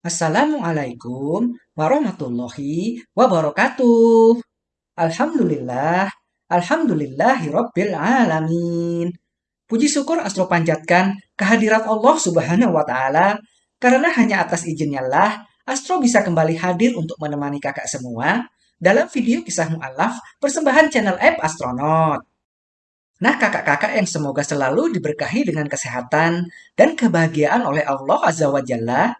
Assalamualaikum warahmatullahi wabarakatuh. Alhamdulillah, Alhamdulillahi Rabbil Alamin. Puji syukur Astro panjatkan kehadirat Allah Subhanahu wa Ta'ala, karena hanya atas izinnya lah Astro bisa kembali hadir untuk menemani kakak semua dalam video kisah mu'alaf persembahan channel app Astronaut. Nah, kakak-kakak yang semoga selalu diberkahi dengan kesehatan dan kebahagiaan oleh Allah Azza wa Jalla,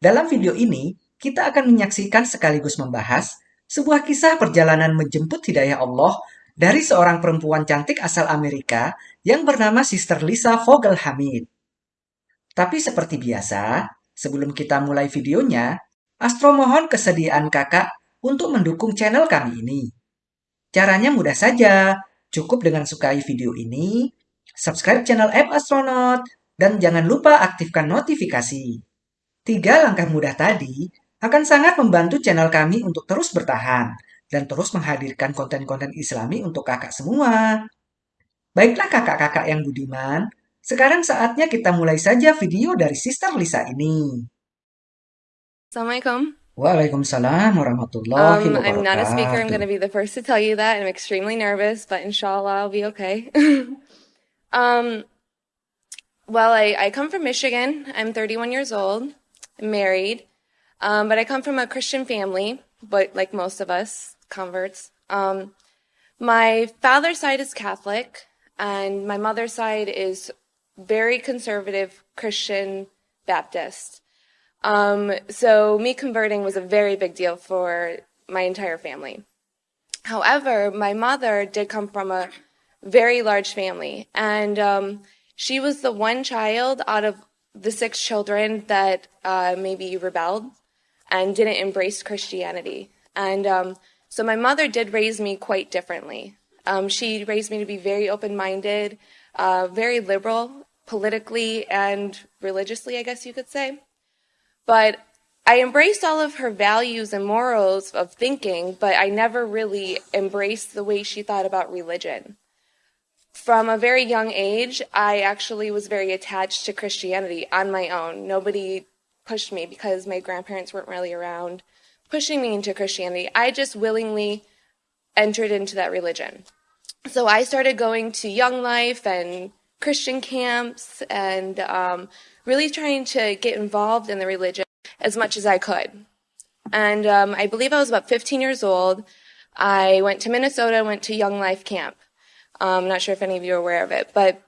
dalam video ini kita akan menyaksikan sekaligus membahas sebuah kisah perjalanan menjemput hidayah Allah dari seorang perempuan cantik asal Amerika yang bernama Sister Lisa Vogel Hamid. Tapi seperti biasa, sebelum kita mulai videonya, Astro mohon kesediaan kakak untuk mendukung channel kami ini. Caranya mudah saja, Cukup dengan sukai video ini, subscribe channel App Astronaut, dan jangan lupa aktifkan notifikasi. Tiga langkah mudah tadi akan sangat membantu channel kami untuk terus bertahan dan terus menghadirkan konten-konten islami untuk kakak semua. Baiklah kakak-kakak yang budiman, sekarang saatnya kita mulai saja video dari Sister Lisa ini. Assalamualaikum. Waalaikumsalam warahmatullahi Um, wabarakatuh. I'm not a speaker. I'm going to be the first to tell you that. I'm extremely nervous, but inshallah, I'll be okay. um, well, I, I come from Michigan. I'm 31 years old, Married, um, but I come from a Christian family, but like most of us, converts. Um, my father's side is Catholic, and my mother's side is very conservative Christian Baptist. Um, so me converting was a very big deal for my entire family. However, my mother did come from a very large family, and um, she was the one child out of the six children that uh, maybe rebelled and didn't embrace Christianity. And um, so my mother did raise me quite differently. Um, she raised me to be very open minded, uh, very liberal politically and religiously, I guess you could say. But I embraced all of her values and morals of thinking, but I never really embraced the way she thought about religion. From a very young age, I actually was very attached to Christianity on my own. Nobody pushed me because my grandparents weren't really around pushing me into Christianity. I just willingly entered into that religion. So I started going to Young Life and Christian camps and um, really trying to get involved in the religion as much as I could. And um, I believe I was about 15 years old. I went to Minnesota, went to Young Life Camp. I'm not sure if any of you are aware of it, but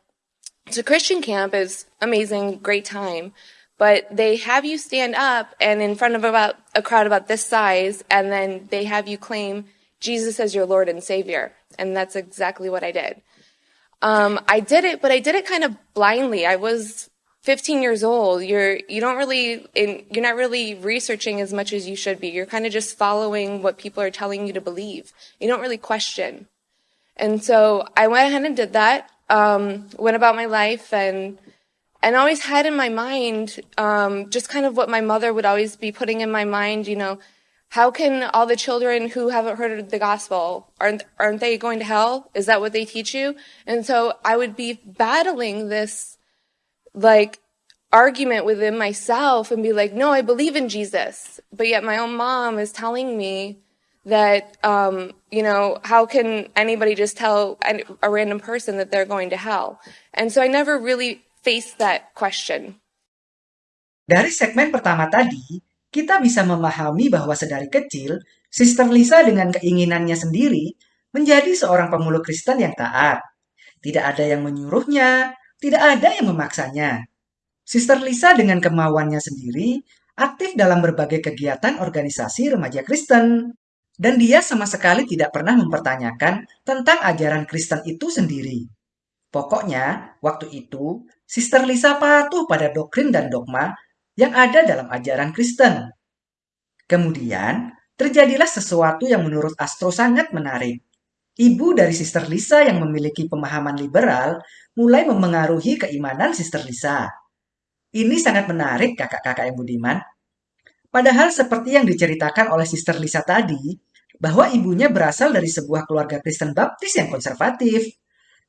a Christian camp. is amazing, great time. But they have you stand up and in front of about a crowd about this size, and then they have you claim Jesus as your Lord and Savior. And that's exactly what I did. Um, I did it, but I did it kind of blindly. I was 15 years old. You're you don't really in, you're not really researching as much as you should be. You're kind of just following what people are telling you to believe. You don't really question. And so I went ahead and did that. Um, went about my life and and always had in my mind um, just kind of what my mother would always be putting in my mind. You know, how can all the children who haven't heard the gospel aren't aren't they going to hell? Is that what they teach you? And so I would be battling this like argument within myself and be like, no, I believe in Jesus. But yet my own mom is telling me that, um, you know, how can anybody just tell a random person that they're going to hell? And so I never really faced that question. Dari segmen pertama tadi, kita bisa memahami bahwa sedari kecil, Sister Lisa dengan keinginannya sendiri menjadi seorang pemulung Kristen yang taat. Tidak ada yang menyuruhnya, tidak ada yang memaksanya. Sister Lisa dengan kemauannya sendiri aktif dalam berbagai kegiatan organisasi remaja Kristen. Dan dia sama sekali tidak pernah mempertanyakan tentang ajaran Kristen itu sendiri. Pokoknya, waktu itu, Sister Lisa patuh pada doktrin dan dogma yang ada dalam ajaran Kristen. Kemudian, terjadilah sesuatu yang menurut Astro sangat menarik. Ibu dari Sister Lisa yang memiliki pemahaman liberal mulai memengaruhi keimanan Sister Lisa. Ini sangat menarik kakak-kakak yang budiman. Padahal seperti yang diceritakan oleh Sister Lisa tadi, bahwa ibunya berasal dari sebuah keluarga Kristen Baptis yang konservatif.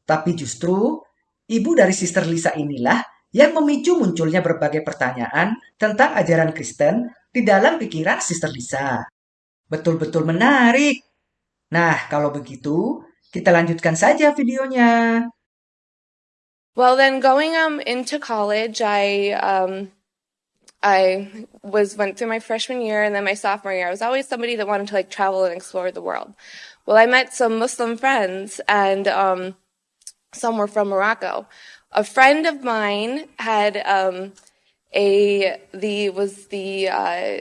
Tapi justru, ibu dari Sister Lisa inilah yang memicu munculnya berbagai pertanyaan tentang ajaran Kristen di dalam pikiran Sister Lisa. Betul-betul menarik. Nah, kalau begitu, kita lanjutkan saja videonya. Well, then going um into college, I um I was went through my freshman year and then my sophomore year. I was always somebody that wanted to like travel and explore the world. Well, I met some Muslim friends and um some were from Morocco. A friend of mine had um a the was the uh,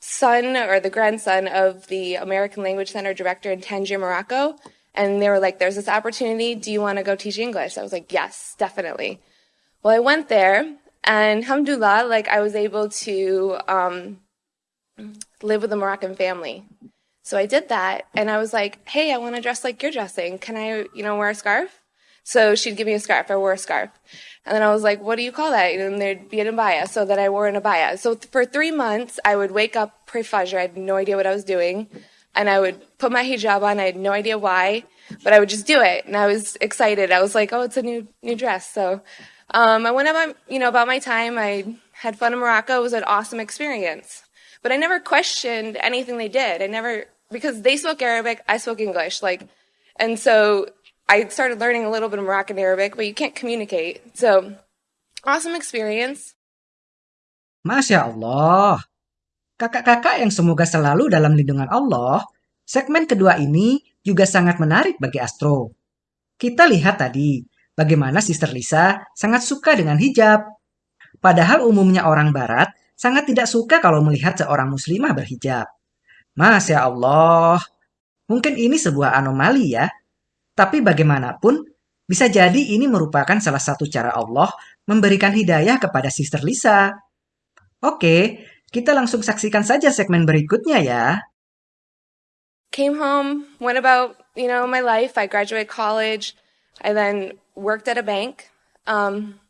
son or the grandson of the American Language Center director in Tangier, Morocco. And they were like, there's this opportunity. Do you want to go teach English? I was like, yes, definitely. Well, I went there and alhamdulillah, like I was able to um, live with a Moroccan family. So I did that and I was like, hey, I want to dress like you're dressing. Can I, you know, wear a scarf? So she'd give me a scarf. I wore a scarf. And then I was like, what do you call that? And there'd be an abaya. So that I wore an abaya. So for three months, I would wake up, pray Fajr. I had no idea what I was doing. And I would put my hijab on. I had no idea why, but I would just do it. And I was excited. I was like, oh, it's a new, new dress. So, um, I went about, you know, about my time. I had fun in Morocco. It was an awesome experience. But I never questioned anything they did. I never, because they spoke Arabic, I spoke English. Like, and so I started learning a little bit of Moroccan Arabic, but you can't communicate. So, awesome experience. Masya Allah. Kakak-kakak yang semoga selalu dalam lindungan Allah, segmen kedua ini juga sangat menarik bagi Astro. Kita lihat tadi bagaimana Sister Lisa sangat suka dengan hijab. Padahal umumnya orang barat sangat tidak suka kalau melihat seorang muslimah berhijab. Masya Allah. Mungkin ini sebuah anomali ya. Tapi bagaimanapun, bisa jadi ini merupakan salah satu cara Allah memberikan hidayah kepada Sister Lisa. Oke, kita langsung saksikan saja segmen berikutnya ya. Came home, went about, you know, my life. I graduated college. I then worked at a bank. Um,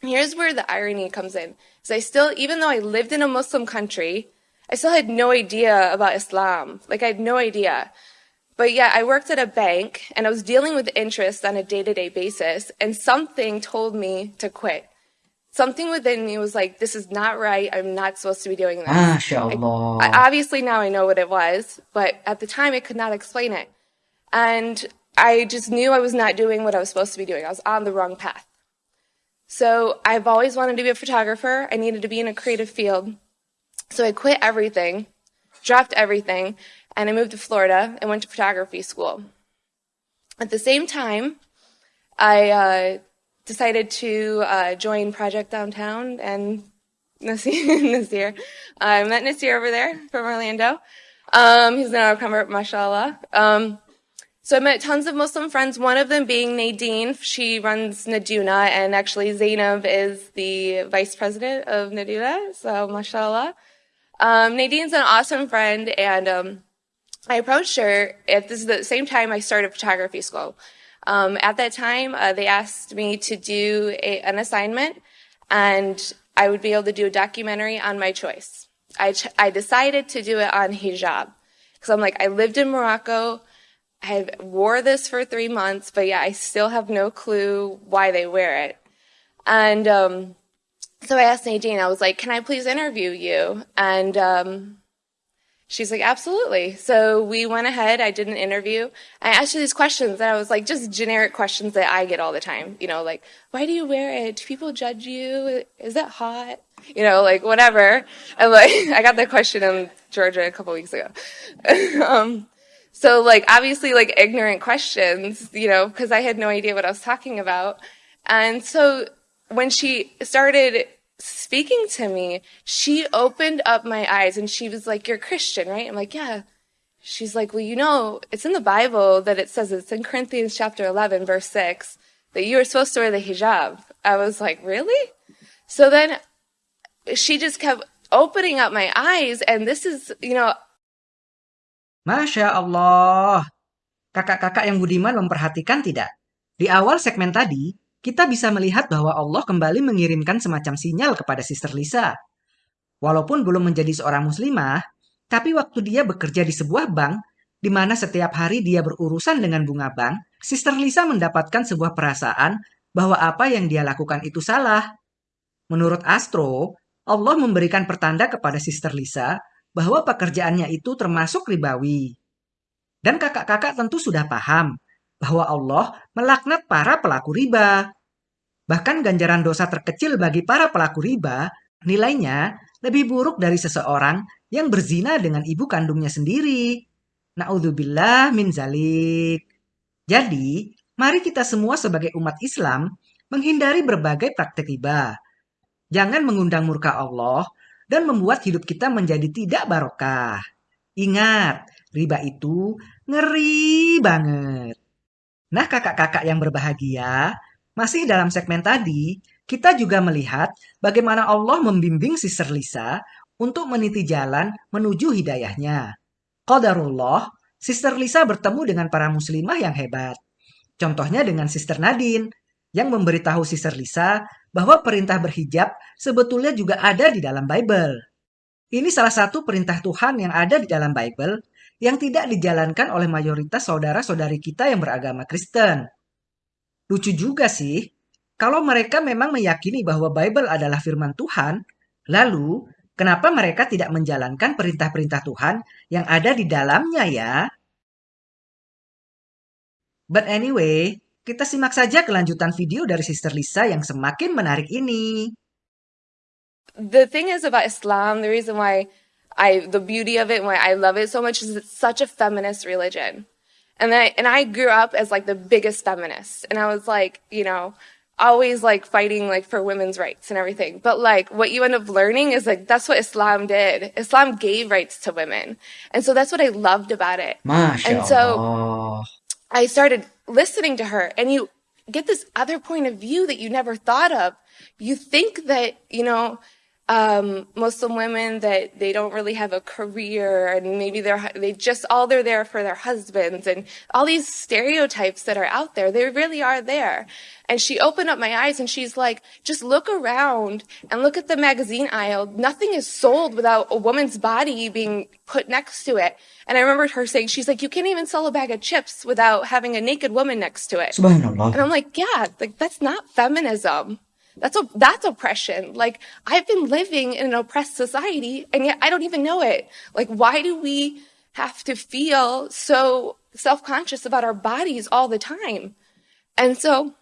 here's where the irony comes in. Is I still, even though I lived in a Muslim country, I still had no idea about Islam. Like I had no idea. But yeah, I worked at a bank and I was dealing with interest on a day to day basis and something told me to quit. Something within me was like, this is not right. I'm not supposed to be doing this. Masya I, obviously now I know what it was, but at the time I could not explain it. And I just knew I was not doing what I was supposed to be doing. I was on the wrong path. So I've always wanted to be a photographer. I needed to be in a creative field. So I quit everything, dropped everything, and I moved to Florida and went to photography school. At the same time, I uh, decided to uh, join Project Downtown and Nasir. I met Nasir over there from Orlando. Um, he's an convert, mashallah. Um, so I met tons of Muslim friends, one of them being Nadine. She runs Naduna, and actually Zainab is the vice president of Naduna, so mashallah. Um, Nadine's an awesome friend, and um, I approached her at this is the same time I started photography school. Um, at that time, uh, they asked me to do a, an assignment, and I would be able to do a documentary on my choice. I, ch- I decided to do it on hijab because I'm like I lived in Morocco. I wore this for three months, but yeah, I still have no clue why they wear it. And um, so I asked Nadine. I was like, "Can I please interview you?" And um, She's like, absolutely. So we went ahead. I did an interview. I asked her these questions and I was like, just generic questions that I get all the time. You know, like, why do you wear it? Do people judge you? Is it hot? You know, like whatever. And like, I got that question in Georgia a couple weeks ago. um, so like, obviously like ignorant questions, you know, because I had no idea what I was talking about. And so when she started speaking to me, she opened up my eyes and she was like, You're Christian, right? I'm like, Yeah. She's like, Well, you know, it's in the Bible that it says it's in Corinthians chapter 11, verse 6, that you are supposed to wear the hijab. I was like, Really? So then she just kept opening up my eyes, and this is, you know, Masya Allah. Kakak-kakak yang budiman memperhatikan tidak? Di awal segmen tadi, kita bisa melihat bahwa Allah kembali mengirimkan semacam sinyal kepada Sister Lisa. Walaupun belum menjadi seorang muslimah, tapi waktu dia bekerja di sebuah bank, di mana setiap hari dia berurusan dengan bunga bank, Sister Lisa mendapatkan sebuah perasaan bahwa apa yang dia lakukan itu salah. Menurut Astro, Allah memberikan pertanda kepada Sister Lisa bahwa pekerjaannya itu termasuk ribawi. Dan kakak-kakak tentu sudah paham bahwa Allah melaknat para pelaku riba. Bahkan ganjaran dosa terkecil bagi para pelaku riba nilainya lebih buruk dari seseorang yang berzina dengan ibu kandungnya sendiri. Na'udzubillah min zalik. Jadi, mari kita semua sebagai umat Islam menghindari berbagai praktek riba. Jangan mengundang murka Allah dan membuat hidup kita menjadi tidak barokah. Ingat, riba itu ngeri banget. Nah, kakak-kakak yang berbahagia, masih dalam segmen tadi, kita juga melihat bagaimana Allah membimbing Sister Lisa untuk meniti jalan menuju hidayahnya. Qadarullah, Sister Lisa bertemu dengan para muslimah yang hebat. Contohnya dengan Sister Nadine, yang memberitahu Sister Lisa bahwa perintah berhijab sebetulnya juga ada di dalam Bible. Ini salah satu perintah Tuhan yang ada di dalam Bible yang tidak dijalankan oleh mayoritas saudara-saudari kita yang beragama Kristen. Lucu juga sih, kalau mereka memang meyakini bahwa Bible adalah firman Tuhan, lalu kenapa mereka tidak menjalankan perintah-perintah Tuhan yang ada di dalamnya ya? But anyway, kita simak saja kelanjutan video dari Sister Lisa yang semakin menarik ini. The thing is about Islam, the reason why I the beauty of it why I love it so much is it's such a feminist religion. And I and I grew up as like the biggest feminist. And I was like, you know, always like fighting like for women's rights and everything. But like what you end up learning is like that's what Islam did. Islam gave rights to women. And so that's what I loved about it. Masya and so Allah. I started listening to her and you get this other point of view that you never thought of. You think that, you know, um, Muslim women that they don't really have a career and maybe they're they just all they're there for their husbands and all these stereotypes that are out there they really are there. And she opened up my eyes and she's like just look around and look at the magazine aisle. Nothing is sold without a woman's body being put next to it. And I remember her saying she's like you can't even sell a bag of chips without having a naked woman next to it. And I'm like yeah like that's not feminism that's that's oppression. Like I've been living in an oppressed society and yet I don't even know it. Like why do we have to feel so self-conscious about our bodies all the time? And so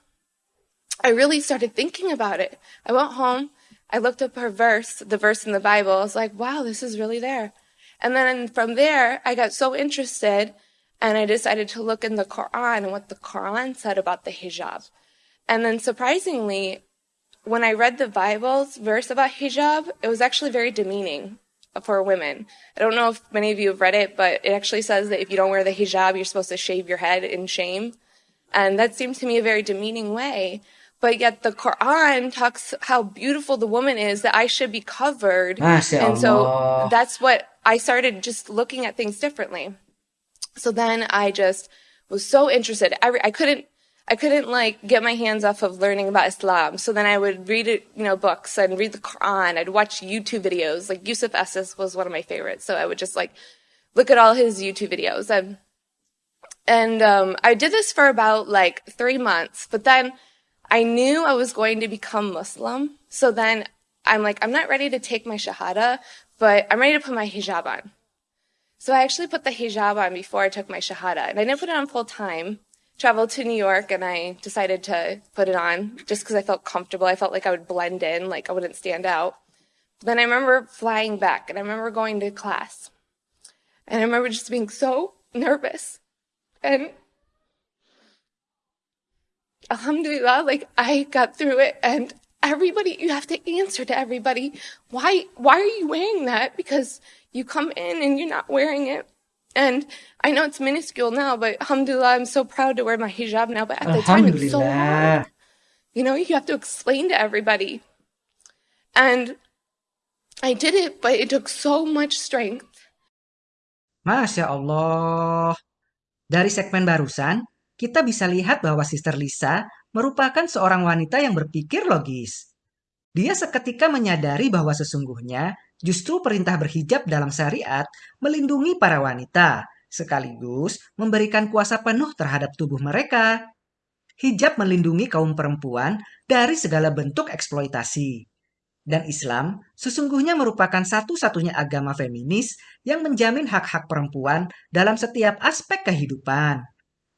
I really started thinking about it. I went home, I looked up her verse, the verse in the Bible. I was like, wow, this is really there. And then from there, I got so interested and I decided to look in the Quran and what the Quran said about the hijab. And then surprisingly, when I read the Bible's verse about hijab, it was actually very demeaning for women. I don't know if many of you have read it, but it actually says that if you don't wear the hijab, you're supposed to shave your head in shame. And that seemed to me a very demeaning way. But yet the Quran talks how beautiful the woman is, that I should be covered. And so that's what I started just looking at things differently. So then I just was so interested. I, I couldn't, I couldn't like get my hands off of learning about Islam. So then I would read it, you know, books and read the Quran. I'd watch YouTube videos. Like Yusuf Estes was one of my favorites. So I would just like look at all his YouTube videos and, and, um, I did this for about like three months, but then I knew I was going to become Muslim. So then I'm like, I'm not ready to take my Shahada, but I'm ready to put my hijab on. So I actually put the hijab on before I took my Shahada. And I didn't put it on full time. Traveled to New York and I decided to put it on just because I felt comfortable. I felt like I would blend in, like I wouldn't stand out. Then I remember flying back and I remember going to class. And I remember just being so nervous. And Alhamdulillah, like I got through it and everybody, you have to answer to everybody. Why, why are you wearing that? Because you come in and you're not wearing it. And I know it's minuscule now, but alhamdulillah, I'm so proud to wear my hijab now. But at the time, it's so hard. You know, you have to explain to everybody. And I did it, but it took so much strength. Masya Allah. Dari segmen barusan, kita bisa lihat bahwa Sister Lisa merupakan seorang wanita yang berpikir logis. Dia seketika menyadari bahwa sesungguhnya justru perintah berhijab dalam syariat melindungi para wanita, sekaligus memberikan kuasa penuh terhadap tubuh mereka. Hijab melindungi kaum perempuan dari segala bentuk eksploitasi. Dan Islam sesungguhnya merupakan satu-satunya agama feminis yang menjamin hak-hak perempuan dalam setiap aspek kehidupan.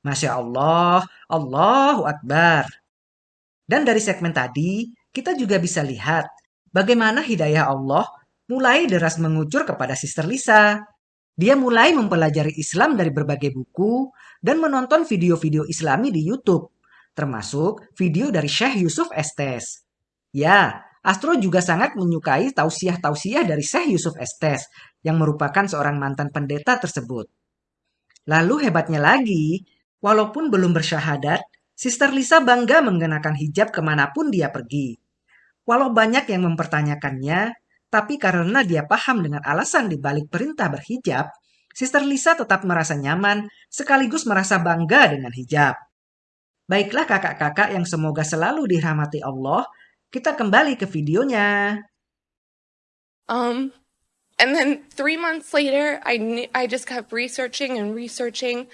Masya Allah, Allahu Akbar. Dan dari segmen tadi, kita juga bisa lihat bagaimana hidayah Allah mulai deras mengucur kepada Sister Lisa. Dia mulai mempelajari Islam dari berbagai buku dan menonton video-video islami di YouTube, termasuk video dari Syekh Yusuf Estes. Ya, Astro juga sangat menyukai tausiah-tausiah dari Syekh Yusuf Estes yang merupakan seorang mantan pendeta tersebut. Lalu hebatnya lagi, walaupun belum bersyahadat, Sister Lisa bangga mengenakan hijab ke mana pun dia pergi. Walau banyak yang mempertanyakannya, tapi karena dia paham dengan alasan di balik perintah berhijab, Sister Lisa tetap merasa nyaman sekaligus merasa bangga dengan hijab. Baiklah kakak-kakak yang semoga selalu dirahmati Allah, kita kembali ke videonya. Um, and then three months later, I I just kept researching and researching,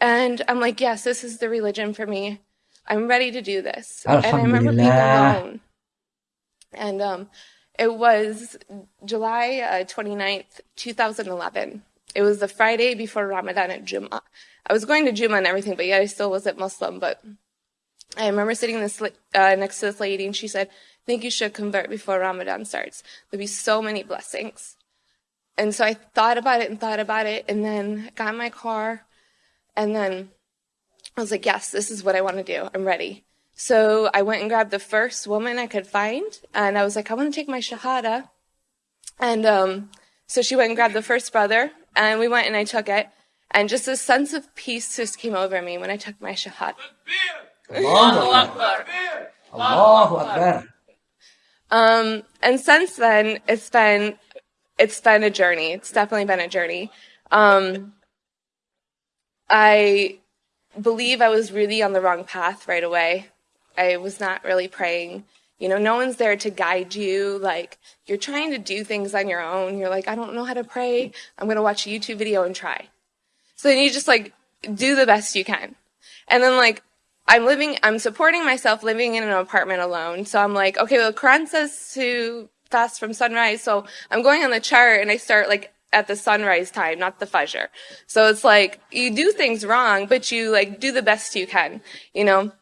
and I'm like, yes, this is the religion for me. I'm ready to do this. And I remember being alone. And um, it was July uh, 29th, 2011. It was the Friday before Ramadan at Jummah. I was going to Jummah and everything, but yet I still wasn't Muslim. But I remember sitting this uh, next to this lady, and she said, "I think you should convert before Ramadan starts. There'll be so many blessings." And so I thought about it and thought about it, and then got in my car, and then I was like, "Yes, this is what I want to do. I'm ready." So I went and grabbed the first woman I could find, and I was like, "I want to take my shahada," and um, so she went and grabbed the first brother, and we went and I took it, and just a sense of peace just came over me when I took my shahada. Allahu Akbar. Allahu Akbar. Um, and since then, it's been it's been a journey. It's definitely been a journey. Um, I believe I was really on the wrong path right away. I was not really praying. You know, no one's there to guide you. Like, you're trying to do things on your own. You're like, I don't know how to pray. I'm going to watch a YouTube video and try. So then you just like do the best you can. And then like I'm living, I'm supporting myself living in an apartment alone. So I'm like, okay, well, Quran says to fast from sunrise. So I'm going on the chart and I start like at the sunrise time, not the fajr. So it's like you do things wrong, but you like do the best you can, you know?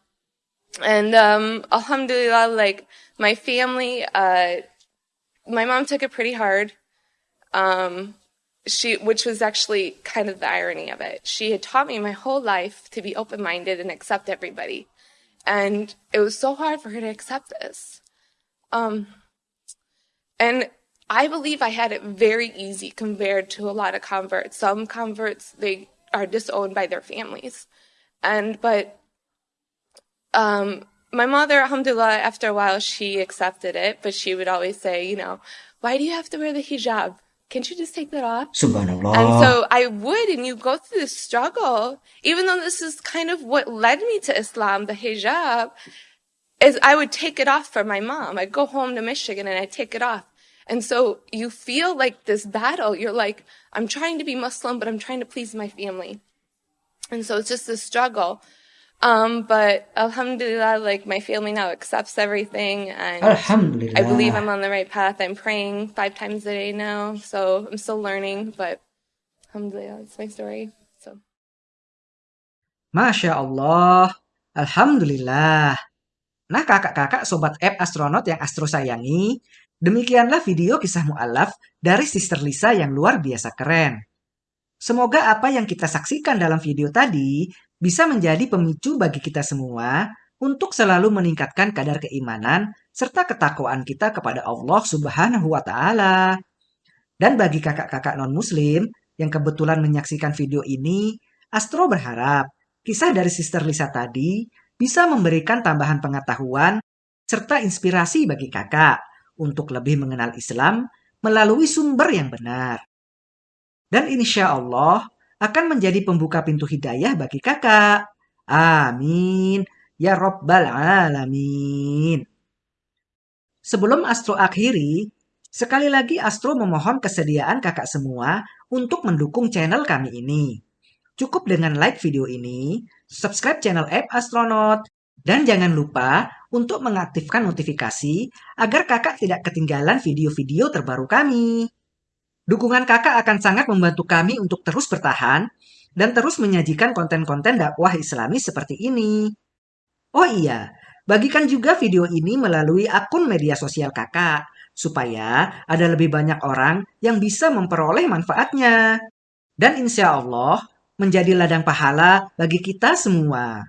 And, um, alhamdulillah, like my family, uh, my mom took it pretty hard. Um, she, which was actually kind of the irony of it. She had taught me my whole life to be open minded and accept everybody. And it was so hard for her to accept this. Um, and I believe I had it very easy compared to a lot of converts. Some converts, they are disowned by their families. And, but, um, my mother, alhamdulillah, after a while, she accepted it, but she would always say, you know, why do you have to wear the hijab? can't you just take that off? Subhanallah. And so I would, and you go through this struggle, even though this is kind of what led me to Islam, the hijab, is I would take it off for my mom. I'd go home to Michigan and I'd take it off. And so you feel like this battle. You're like, I'm trying to be Muslim, but I'm trying to please my family. And so it's just a struggle. Um, but alhamdulillah, like my family now accepts everything and Alhamdulillah. I believe I'm on the right path. I'm praying five times a day now. So I'm still learning, but alhamdulillah, that's my story. So. Masya Allah. Alhamdulillah. Nah kakak-kakak sobat app astronot yang Astro sayangi, demikianlah video kisah mu'alaf dari Sister Lisa yang luar biasa keren. Semoga apa yang kita saksikan dalam video tadi bisa menjadi pemicu bagi kita semua untuk selalu meningkatkan kadar keimanan serta ketakwaan kita kepada Allah Subhanahu wa taala. Dan bagi kakak-kakak non-muslim yang kebetulan menyaksikan video ini, Astro berharap kisah dari Sister Lisa tadi bisa memberikan tambahan pengetahuan serta inspirasi bagi kakak untuk lebih mengenal Islam melalui sumber yang benar. Dan insya Allah, akan menjadi pembuka pintu hidayah bagi kakak. Amin. Ya Rabbal Alamin. Sebelum Astro akhiri, sekali lagi Astro memohon kesediaan kakak semua untuk mendukung channel kami ini. Cukup dengan like video ini, subscribe channel App Astronaut, dan jangan lupa untuk mengaktifkan notifikasi agar kakak tidak ketinggalan video-video terbaru kami. Dukungan kakak akan sangat membantu kami untuk terus bertahan dan terus menyajikan konten-konten dakwah islami seperti ini. Oh iya, bagikan juga video ini melalui akun media sosial kakak, supaya ada lebih banyak orang yang bisa memperoleh manfaatnya. Dan insya Allah menjadi ladang pahala bagi kita semua.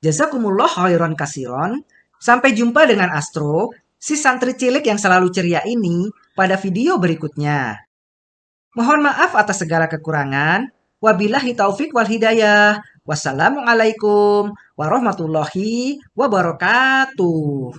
Jazakumullah khairan kasiron. Sampai jumpa dengan Astro, si santri cilik yang selalu ceria ini pada video berikutnya. Mohon maaf atas segala kekurangan. Wabillahi taufik wal hidayah. Wassalamualaikum warahmatullahi wabarakatuh.